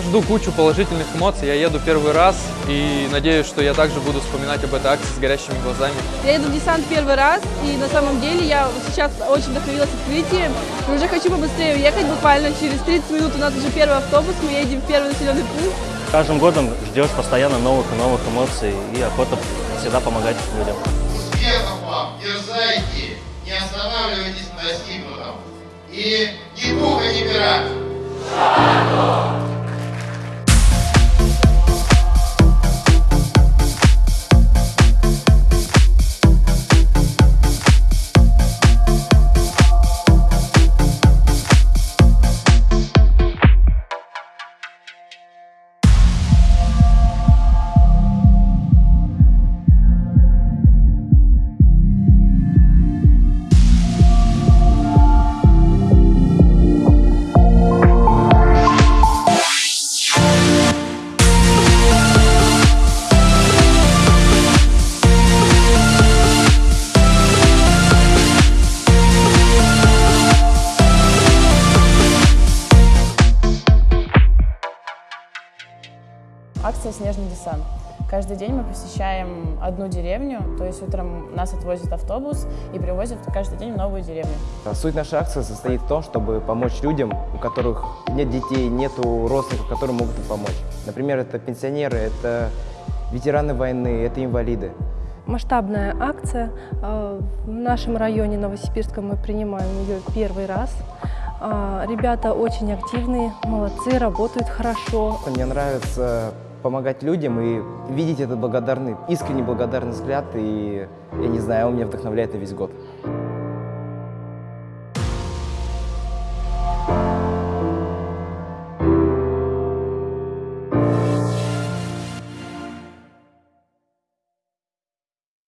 жду кучу положительных эмоций. Я еду первый раз и надеюсь, что я также буду вспоминать об этой акции с горящими глазами. Я еду в десант первый раз, и на самом деле я сейчас очень вдохновилась открытием. И уже хочу побыстрее уехать, буквально через 30 минут у нас уже первый автобус, мы едем в первый населенный пункт. Каждым годом ждешь постоянно новых и новых эмоций и охота всегда помогать людям. Успехов вам, дерзайте, не останавливайтесь на достигнутом. И Акция «Снежный десант». Каждый день мы посещаем одну деревню, то есть утром нас отвозит автобус и привозят каждый день в новую деревню. Суть нашей акции состоит в том, чтобы помочь людям, у которых нет детей, нету родственников, которые могут им помочь. Например, это пенсионеры, это ветераны войны, это инвалиды. Масштабная акция. Э, В нашем районе Новосибирском мы принимаем ее первый раз. А, Ребята очень активные, молодцы, работают хорошо. Мне нравится помогать людям и видеть этот благодарный, искренне благодарный взгляд, и, я не знаю, он меня вдохновляет и весь год.